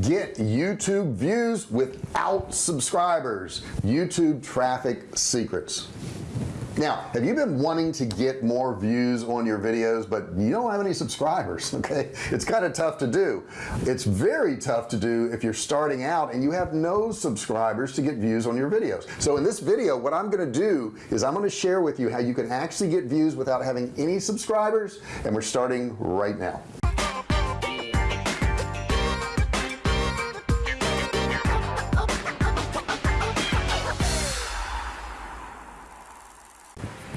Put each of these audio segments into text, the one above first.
get YouTube views without subscribers. YouTube traffic secrets. Now have you been wanting to get more views on your videos but you don't have any subscribers okay? It's kind of tough to do. It's very tough to do if you're starting out and you have no subscribers to get views on your videos. So in this video what I'm going to do is I'm going to share with you how you can actually get views without having any subscribers and we're starting right now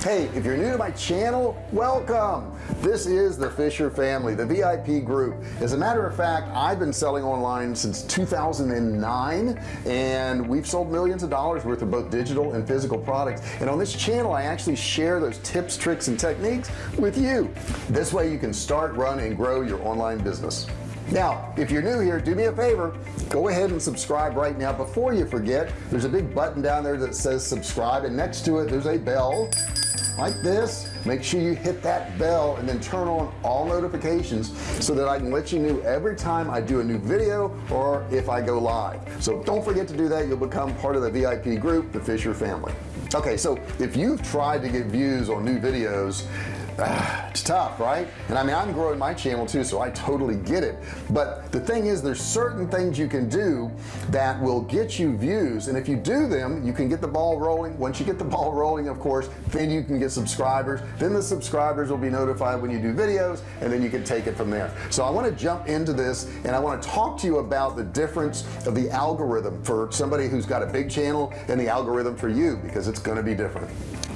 hey if you're new to my channel welcome. This is the Fisher family the VIP group. As a matter of fact I've been selling online since 2009 and we've sold millions of dollars worth of both digital and physical products. And on this channel I actually share those tips tricks and techniques with you. This way you can start run and grow your online business. Now if you're new here do me a favor. Go ahead and subscribe right now. Before you forget there's a big button down there that says subscribe and next to it there's a bell like this make sure you hit that bell and then turn on all notifications so that I can let you know every time I do a new video or if I go live. So don't forget to do that. You'll become part of the VIP group the Fisher family. Okay so if you've tried to get views on new videos Ah, it's tough right? And I mean I'm growing my channel too so I totally get it. But the thing is there's certain things you can do that will get you views. And if you do them you can get the ball rolling. Once you get the ball rolling of course then you can get subscribers. Then the subscribers will be notified when you do videos and then you can take it from there. So I want to jump into this and I want to talk to you about the difference of the algorithm for somebody who's got a big channel and the algorithm for you because it's going to be different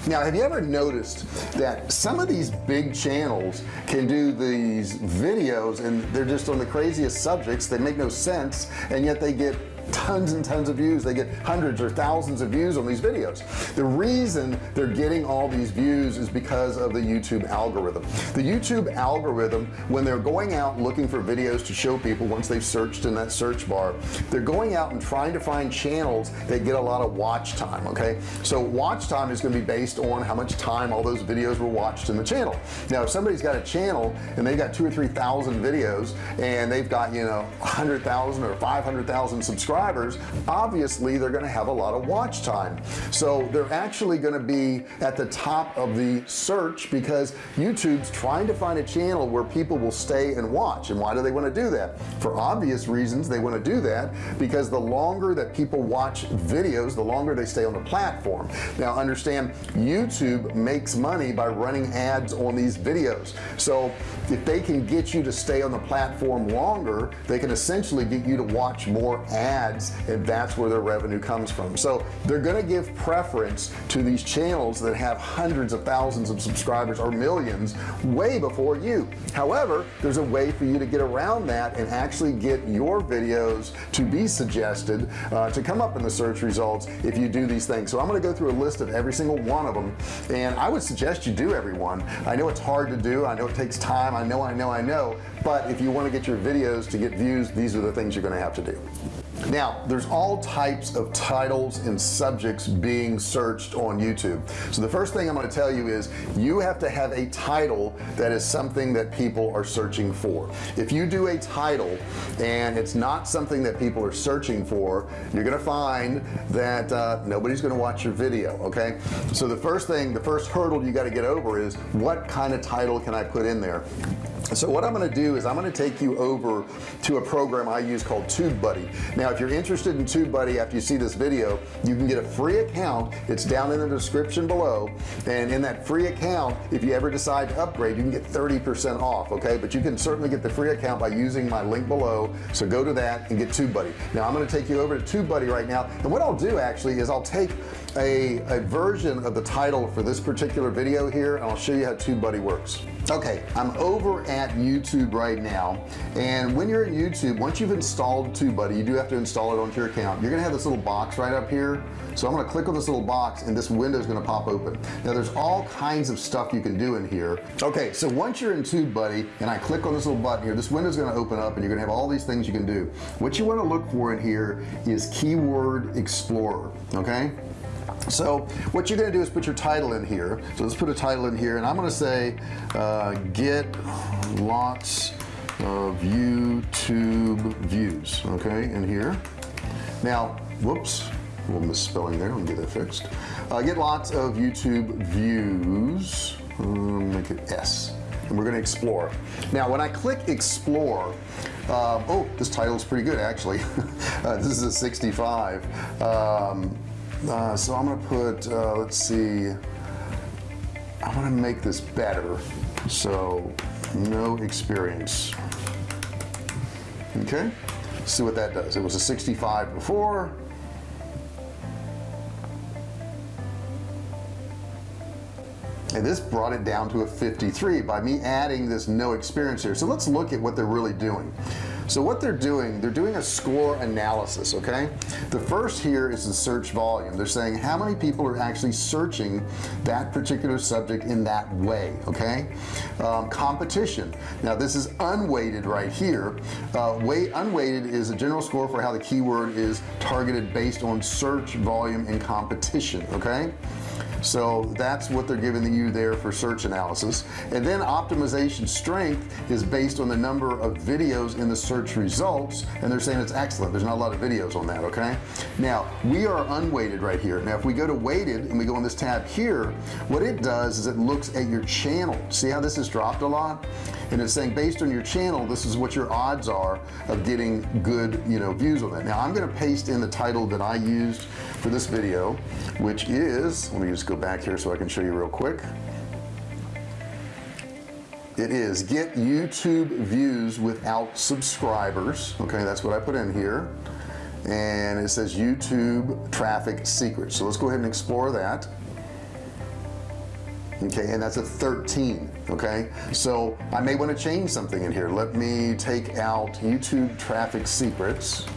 now have you ever noticed that some of these big channels can do these videos and they're just on the craziest subjects they make no sense and yet they get tons and tons of views. They get hundreds or thousands of views on these videos. The reason they're getting all these views is because of the YouTube algorithm. The YouTube algorithm when they're going out looking for videos to show people once they've searched in that search bar they're going out and trying to find channels that get a lot of watch time okay? So watch time is going to be based on how much time all those videos were watched in the channel. Now if somebody's got a channel and they've got two or three thousand videos and they've got you know a hundred thousand or five hundred thousand subscribers subscribers obviously they're going to have a lot of watch time. So they're actually going to be at the top of the search because YouTube's trying to find a channel where people will stay and watch. And why do they want to do that? For obvious reasons they want to do that because the longer that people watch videos the longer they stay on the platform. Now understand YouTube makes money by running ads on these videos. So if they can get you to stay on the platform longer they can essentially get you to watch more ads ads and that's where their revenue comes from. So they're to give preference to these channels that have hundreds of thousands of subscribers or millions way before you. However there's a way for you to get around that and actually get your videos to be suggested uh, to come up in the search results if you do these things. So I'm to go through a list of every single one of them and I would suggest you do everyone. I know it's hard to do I know it takes time I know I know I know but if you want to get your videos to get views these are the things you're going to have to do now there's all types of titles and subjects being searched on YouTube. So the first thing I'm going to tell you is you have to have a title that is something that people are searching for. If you do a title and it's not something that people are searching for you're gonna find that uh, nobody's gonna watch your video okay? So the first thing the first hurdle you got to get over is what kind of title can I put in there so what I'm going to do is I'm going to take you over to a program I use called TubeBuddy. Now if you're interested in TubeBuddy after you see this video you can get a free account. It's down in the description below. And in that free account if you ever decide to upgrade you can get 30% off okay? But you can certainly get the free account by using my link below. So go to that and get TubeBuddy. Now I'm going to take you over to TubeBuddy right now. And what I'll do actually is I'll take a, a version of the title for this particular video here and I'll show you how TubeBuddy works okay I'm over at YouTube right now and when you're in YouTube once you've installed TubeBuddy you do have to install it onto your account. You're gonna have this little box right up here so I'm gonna click on this little box and this window is gonna pop open. Now there's all kinds of stuff you can do in here. Okay so once you're in TubeBuddy and I click on this little button here this window is to open up and you're gonna have all these things you can do. What you want to look for in here is keyword explorer okay so what you're gonna do is put your title in here. So let's put a title in here and I'm gonna say uh, get lots of YouTube views okay in here. Now whoops a little misspelling there let me get that fixed. Uh, get lots of YouTube views um, make it S and we're going to explore. Now when I click explore uh, oh this title is pretty good actually. Uh, this is a 65 um, uh, so I'm gonna put uh, let's see I want to make this better. So no experience. Okay? See what that does. It was a 65 before and this brought it down to a 53 by me adding this no experience here. So let's look at what they're really doing. So what they're doing they're doing a score analysis okay? The first here is the search volume. They're saying how many people are actually searching that particular subject in that way okay? Um, competition. Now this is unweighted right here. Uh, weight unweighted is a general score for how the keyword is targeted based on search volume and competition okay so that's what they're giving you there for search analysis. And then optimization strength is based on the number of videos in the search results and they're saying it's excellent. There's not a lot of videos on that okay? Now we are unweighted right here. Now if we go to weighted and we go on this tab here what it does is it looks at your channel. See how this has dropped a lot? And it's saying based on your channel this is what your odds are of getting good you know views on that. Now I'm gonna paste in the title that I used for this video which is let me just go back here so I can show you real quick. It is get YouTube views without subscribers. Okay that's what I put in here. And it says YouTube traffic secrets. So let's go ahead and explore that. Okay and that's a 13 okay? So I may want to change something in here. Let me take out YouTube traffic secrets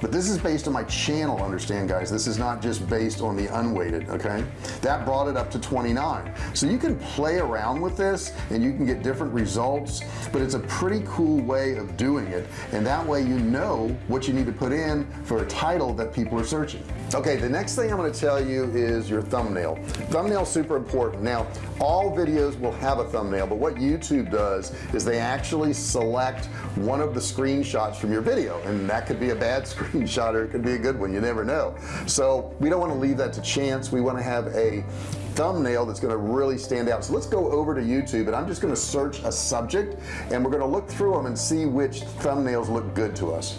but this is based on my channel understand guys. This is not just based on the unweighted okay? That brought it up to 29 so you can play around with this and you can get different results but it's a pretty cool way of doing it. And that way you know what you need to put in for a title that people are searching okay the next thing I'm going to tell you is your thumbnail. Thumbnail super important. Now all videos will have a thumbnail but what YouTube does is they actually select one of the screenshots from your video and that could be a bad screenshot or it could be a good one you never know. So we don't want to leave that to chance. We want to have a thumbnail that's going to really stand out. So let's go over to YouTube and I'm just going to search a subject and we're going to look through them and see which thumbnails look good to us.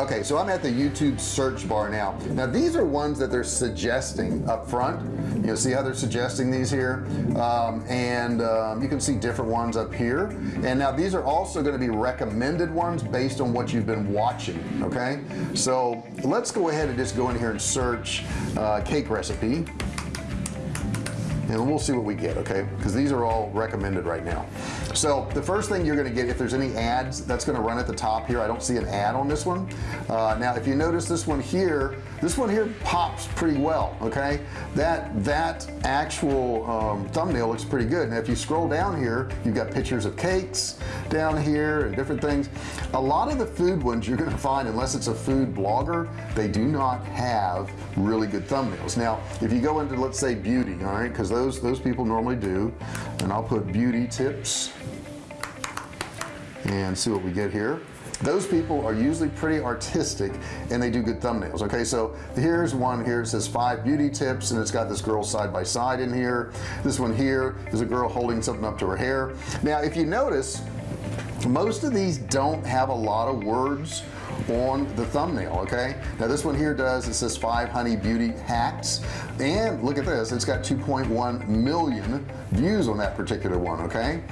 Okay so I'm at the YouTube search bar now. Now these are ones that they're suggesting up front. You know see how they're suggesting these here. Um, and um, you can see different ones up here. And now these are also going to be recommended ones based on what you've been watching okay? So let's go ahead and just go in here and search uh, cake recipe and we'll see what we get okay? Because these are all recommended right now. So the first thing you're gonna get if there's any ads that's gonna run at the top here I don't see an ad on this one. Uh, now if you notice this one here this one here pops pretty well okay? That that actual um, thumbnail looks pretty good. Now if you scroll down here you've got pictures of cakes down here and different things. A lot of the food ones you're gonna find unless it's a food blogger they do not have really good thumbnails. Now if you go into let's say beauty all right because those those people normally do and I'll put beauty tips and see what we get here those people are usually pretty artistic and they do good thumbnails okay? So here's one here. It says five beauty tips and it's got this girl side by side in here. This one here is a girl holding something up to her hair. Now if you notice most of these don't have a lot of words on the thumbnail okay? Now this one here does it says five honey beauty hacks and look at this it's got 2.1 million views on that particular one okay?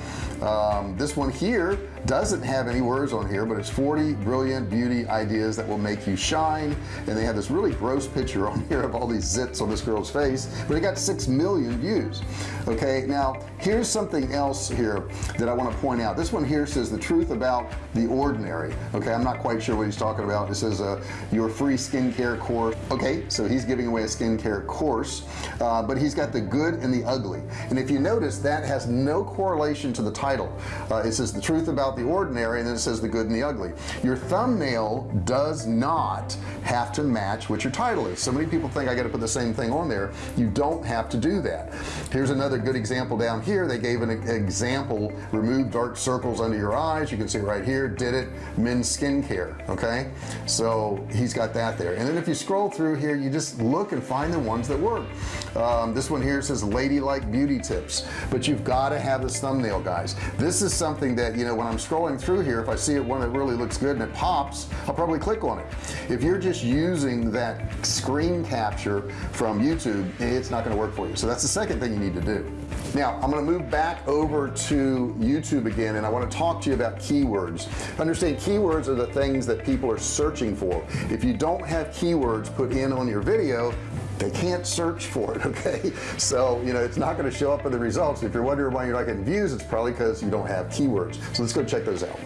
Um, this one here doesn't have any words on here but it's 40 brilliant beauty ideas that will make you shine. And they have this really gross picture on here of all these zits on this girl's face but it got six million views. Okay now here's something else here that I want to point out. This one here says the truth about the ordinary. Okay I'm not quite sure what he's talking about. It says uh, your free skincare course. Okay so he's giving away a skincare course uh, but he's got the good and the ugly. And if you notice that has no correlation to the title. Uh, it says the truth about the ordinary and then it says the good and the ugly. Your thumbnail does not have to match what your title is. So many people think I got to put the same thing on there. You don't have to do that. Here's another good example down here. They gave an example remove dark circles under your eyes. You can see right here did it men's skincare okay? So he's got that there. And then if you scroll through here you just look and find the ones that work. Um, this one here says ladylike beauty tips but you've got to have this thumbnail guys. This is something that you know when I'm scrolling through here if I see it one that really looks good and it pops I'll probably click on it. If you're just using that screen capture from YouTube it's not going to work for you. So that's the second thing you need to do. Now I'm going to move back over to YouTube again and I want to talk to you about keywords. Understand keywords are the things that people are searching for. If you don't have keywords put in on your video they can't search for it okay? So you know it's not going to show up in the results. If you're wondering why you're not getting views it's probably because you don't have keywords. So let's go check those out.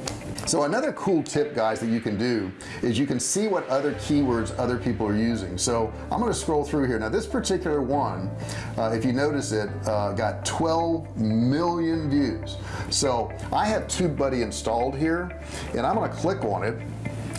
So another cool tip guys that you can do is you can see what other keywords other people are using. So I'm going to scroll through here. Now this particular one uh, if you notice it uh, got 12 million views. So I have TubeBuddy installed here and I'm going to click on it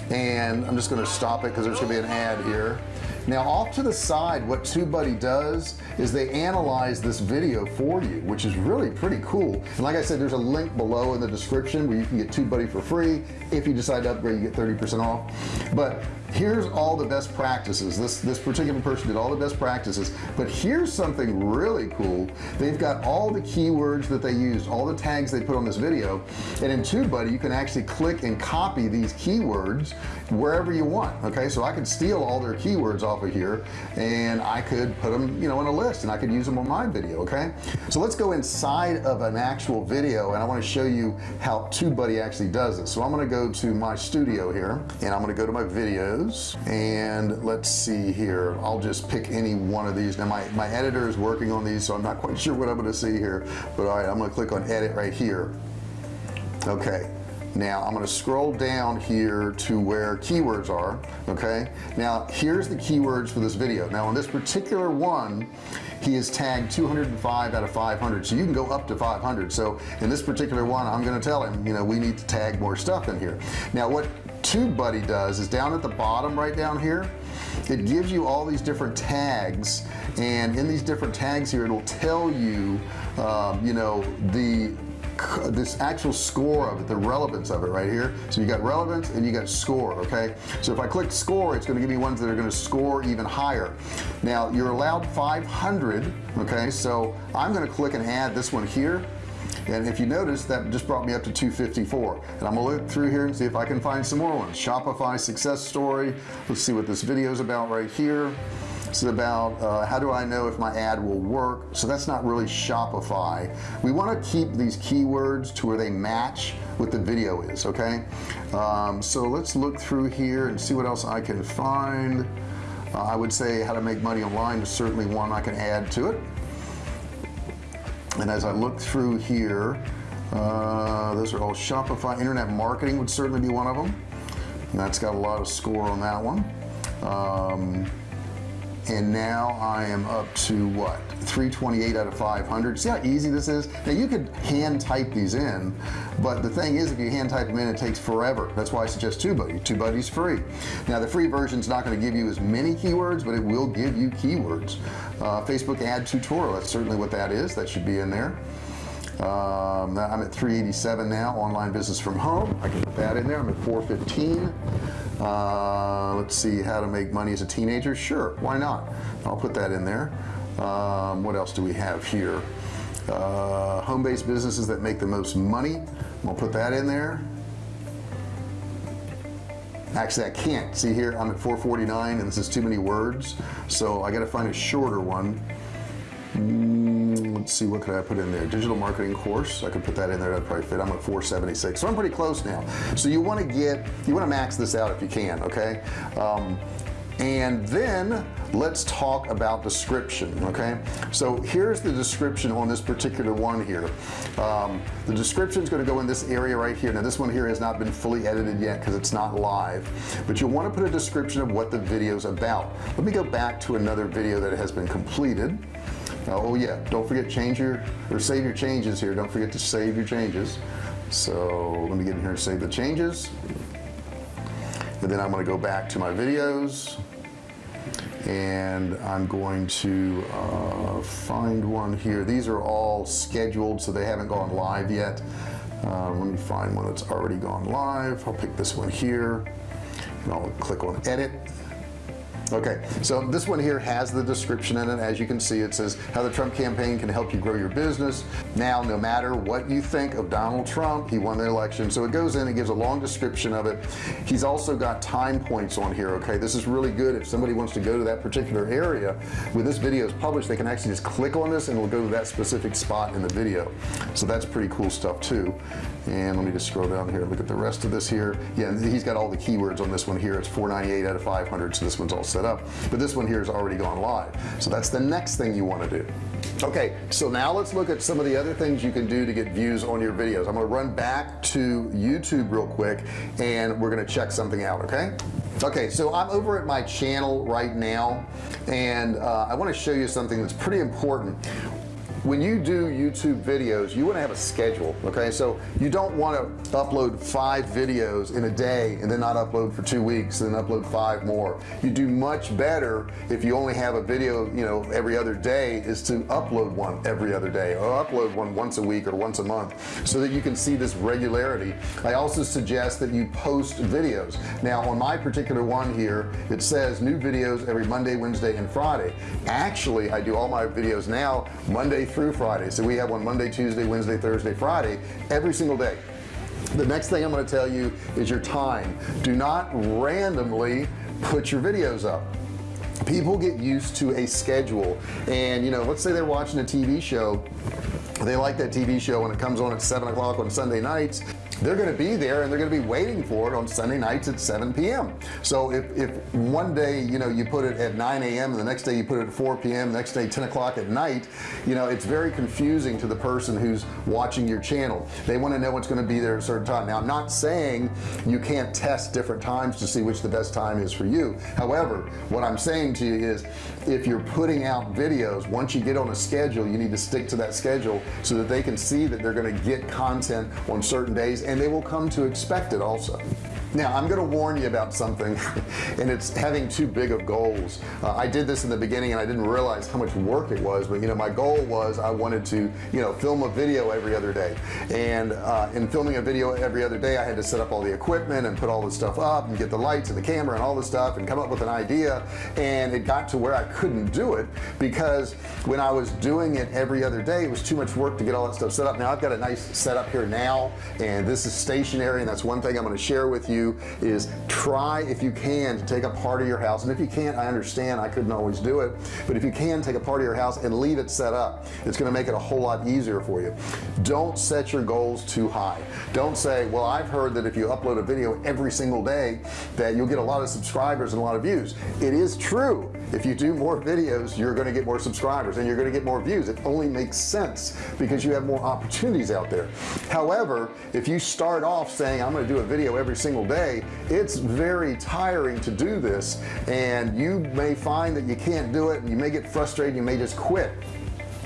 and I'm just going to stop it because there's gonna be an ad here now off to the side what TubeBuddy does is they analyze this video for you which is really pretty cool. And like I said there's a link below in the description where you can get TubeBuddy for free if you decide to upgrade you get 30% off. But here's all the best practices. This this particular person did all the best practices. But here's something really cool. They've got all the keywords that they used all the tags they put on this video. And in TubeBuddy you can actually click and copy these keywords wherever you want okay? So I could steal all their keywords off of here and I could put them you know in a list and I could use them on my video okay? So let's go inside of an actual video and I want to show you how TubeBuddy actually does it. So I'm going to go to my studio here and I'm going to go to my videos and let's see here. I'll just pick any one of these. Now my my editor is working on these so I'm not quite sure what I'm to see here but all right I'm to click on edit right here. Okay now I'm going to scroll down here to where keywords are okay? Now here's the keywords for this video. Now on this particular one he is tagged 205 out of 500 so you can go up to 500 so in this particular one I'm going to tell him you know we need to tag more stuff in here. Now what TubeBuddy does is down at the bottom right down here it gives you all these different tags. And in these different tags here it'll tell you um, you know the this actual score of it the relevance of it right here. So you got relevance and you got score okay? So if I click score it's going to give me ones that are going to score even higher. Now you're allowed 500 okay? So I'm going to click and add this one here. And if you notice that just brought me up to 254 and I'm gonna look through here and see if I can find some more ones. Shopify success story. Let's see what this video is about right here it's about uh, how do I know if my ad will work? So that's not really Shopify. We want to keep these keywords to where they match what the video is okay? Um, so let's look through here and see what else I can find. Uh, I would say how to make money online is certainly one I can add to it. And as I look through here uh, those are all Shopify. Internet marketing would certainly be one of them. And that's got a lot of score on that one. Um, and now I am up to what 328 out of 500 see how easy this is? Now you could hand type these in but the thing is if you hand type them in it takes forever. That's why I suggest TubeBuddy TubeBuddy's free. Now the free version is not going to give you as many keywords but it will give you keywords. Uh, Facebook ad tutorial that's certainly what that is. That should be in there um, I'm at 387 now online business from home. I can put that in there. I'm at 415 uh, let's see how to make money as a teenager? Sure why not? I'll put that in there. Um, what else do we have here? Uh, home-based businesses that make the most money. I'll put that in there. Actually I can't. See here I'm at 449 and this is too many words so I got to find a shorter one see what could I put in there. Digital marketing course I could put that in there that probably fit. I'm at 476 so I'm pretty close now. So you want to get you want to max this out if you can okay? Um, and then let's talk about description okay? So here's the description on this particular one here. Um, the description is going to go in this area right here. Now this one here has not been fully edited yet because it's not live but you'll want to put a description of what the video is about. Let me go back to another video that has been completed oh yeah. Don't forget change your or save your changes here. Don't forget to save your changes. So let me get in here and save the changes. And then I'm going to go back to my videos. And I'm going to uh, find one here. These are all scheduled so they haven't gone live yet. Uh, let me find one that's already gone live. I'll pick this one here. And I'll click on edit okay so this one here has the description in it. As you can see it says how the Trump campaign can help you grow your business. Now no matter what you think of Donald Trump he won the election. So it goes in and gives a long description of it. He's also got time points on here okay? This is really good. If somebody wants to go to that particular area when this video is published they can actually just click on this and it'll go to that specific spot in the video. So that's pretty cool stuff too. And let me just scroll down here look at the rest of this here. Yeah he's got all the keywords on this one here. It's 498 out of 500 so this one's all set up but this one here has already gone live. So that's the next thing you want to do. Okay so now let's look at some of the other things you can do to get views on your videos. I'm gonna run back to YouTube real quick and we're gonna check something out okay? Okay so I'm over at my channel right now and uh, I want to show you something that's pretty important when you do YouTube videos you want to have a schedule okay? So you don't want to upload five videos in a day and then not upload for two weeks and then upload five more. You do much better if you only have a video you know every other day is to upload one every other day or upload one once a week or once a month so that you can see this regularity. I also suggest that you post videos. Now on my particular one here it says new videos every Monday Wednesday and Friday. Actually I do all my videos now Monday through Friday. So we have one Monday Tuesday Wednesday Thursday Friday every single day. The next thing I'm going to tell you is your time. Do not randomly put your videos up. People get used to a schedule. And you know let's say they're watching a TV show. They like that TV show when it comes on at 7 o'clock on Sunday nights they're going to be there and they're going to be waiting for it on Sunday nights at 7 p.m. so if, if one day you know you put it at 9 a.m. and the next day you put it at 4 p.m. next day 10 o'clock at night you know it's very confusing to the person who's watching your channel they want to know what's going to be there at a certain time now I'm not saying you can't test different times to see which the best time is for you however what I'm saying to you is if you're putting out videos once you get on a schedule you need to stick to that schedule so that they can see that they're going to get content on certain days and they will come to expect it also now I'm gonna warn you about something and it's having too big of goals. Uh, I did this in the beginning and I didn't realize how much work it was but you know my goal was I wanted to you know film a video every other day. And uh, in filming a video every other day I had to set up all the equipment and put all the stuff up and get the lights and the camera and all this stuff and come up with an idea. And it got to where I couldn't do it because when I was doing it every other day it was too much work to get all that stuff set up. Now I've got a nice setup here now and this is stationary and that's one thing I'm going to share with you is try if you can to take a part of your house. And if you can't I understand. I couldn't always do it. But if you can take a part of your house and leave it set up. It's to make it a whole lot easier for you. Don't set your goals too high. Don't say well I've heard that if you upload a video every single day that you'll get a lot of subscribers and a lot of views. It is true if you do more videos you're going to get more subscribers and you're going to get more views. It only makes sense because you have more opportunities out there. However if you start off saying I'm going to do a video every single day it's very tiring to do this and you may find that you can't do it and you may get frustrated you may just quit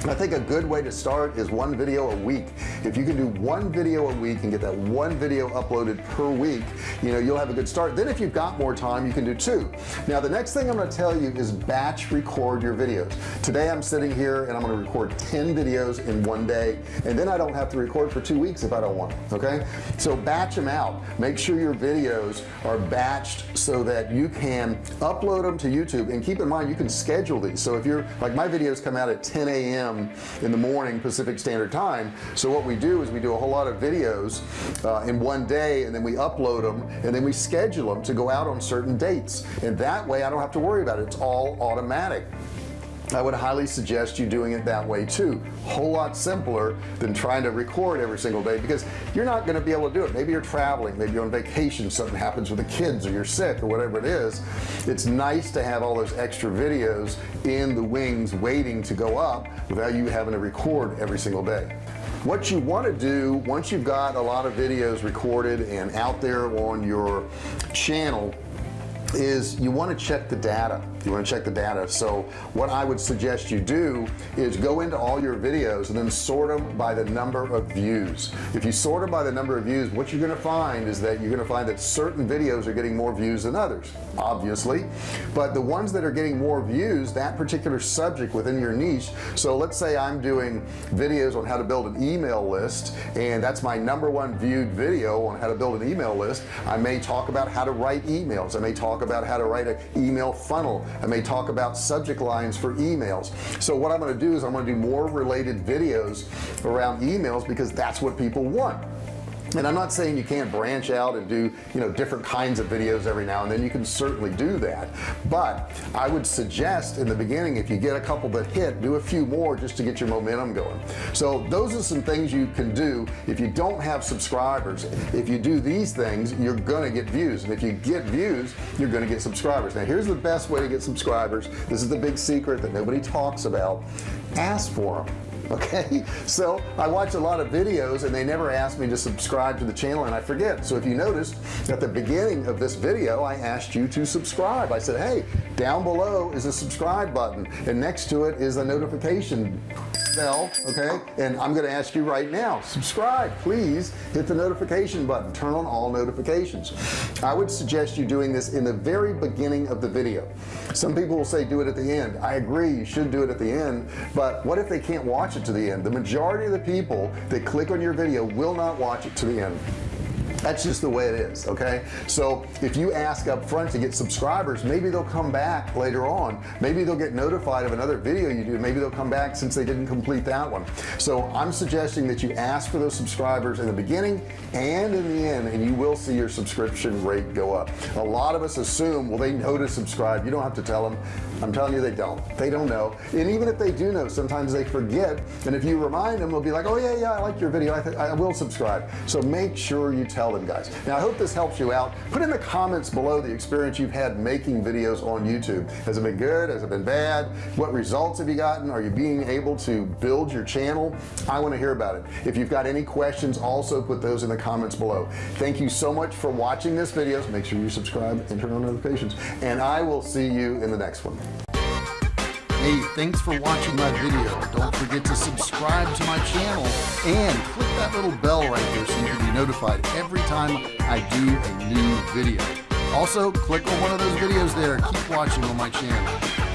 I think a good way to start is one video a week. If you can do one video a week and get that one video uploaded per week you know you'll have a good start. Then if you've got more time you can do two. Now the next thing I'm going to tell you is batch record your videos. Today I'm sitting here and I'm going to record 10 videos in one day and then I don't have to record for two weeks if I don't want okay? So batch them out. Make sure your videos are batched so that you can upload them to YouTube. And keep in mind you can schedule these. So if you're like my videos come out at 10 a.m a.m. in the morning Pacific Standard Time. So what we do is we do a whole lot of videos uh, in one day and then we upload them and then we schedule them to go out on certain dates. And that way I don't have to worry about it. It's all automatic I would highly suggest you doing it that way too. Whole lot simpler than trying to record every single day because you're not going to be able to do it. Maybe you're traveling maybe you're on vacation something happens with the kids or you're sick or whatever it is. It's nice to have all those extra videos in the wings waiting to go up without you having to record every single day. What you want to do once you've got a lot of videos recorded and out there on your channel is you want to check the data you want to check the data? So what I would suggest you do is go into all your videos and then sort them by the number of views. If you sort them by the number of views what you're going to find is that you're going to find that certain videos are getting more views than others obviously. But the ones that are getting more views that particular subject within your niche so let's say I'm doing videos on how to build an email list and that's my number one viewed video on how to build an email list. I may talk about how to write emails. I may talk about how to write an email funnel I may talk about subject lines for emails. So what I'm going to do is I'm going to do more related videos around emails because that's what people want and I'm not saying you can't branch out and do you know different kinds of videos every now and then. You can certainly do that. But I would suggest in the beginning if you get a couple that hit do a few more just to get your momentum going. So those are some things you can do. If you don't have subscribers if you do these things you're gonna get views. And if you get views you're gonna get subscribers. Now here's the best way to get subscribers. This is the big secret that nobody talks about. Ask for them okay? So I watch a lot of videos and they never ask me to subscribe to the channel and I forget. So if you noticed at the beginning of this video I asked you to subscribe. I said hey down below is a subscribe button and next to it is a notification bell okay? And I'm gonna ask you right now subscribe. Please hit the notification button. Turn on all notifications. I would suggest you doing this in the very beginning of the video. Some people will say do it at the end. I agree you should do it at the end but what if they can't watch it to the end. The majority of the people that click on your video will not watch it to the end that's just the way it is okay? So if you ask up front to get subscribers maybe they'll come back later on. Maybe they'll get notified of another video you do. Maybe they'll come back since they didn't complete that one. So I'm suggesting that you ask for those subscribers in the beginning and in the end and you will see your subscription rate go up. A lot of us assume well they know to subscribe. You don't have to tell them. I'm telling you they don't. They don't know. And even if they do know sometimes they forget. And if you remind them they'll be like oh yeah yeah I like your video. I, I will subscribe. So make sure you tell them guys. Now I hope this helps you out. Put in the comments below the experience you've had making videos on YouTube. Has it been good? Has it been bad? What results have you gotten? Are you being able to build your channel? I want to hear about it. If you've got any questions also put those in the comments below. Thank you so much for watching this video. Make sure you subscribe and turn on notifications. And I will see you in the next one Hey, thanks for watching my video. Don't forget to subscribe to my channel and click that little bell right there so you can be notified every time I do a new video. Also, click on one of those videos there. Keep watching on my channel.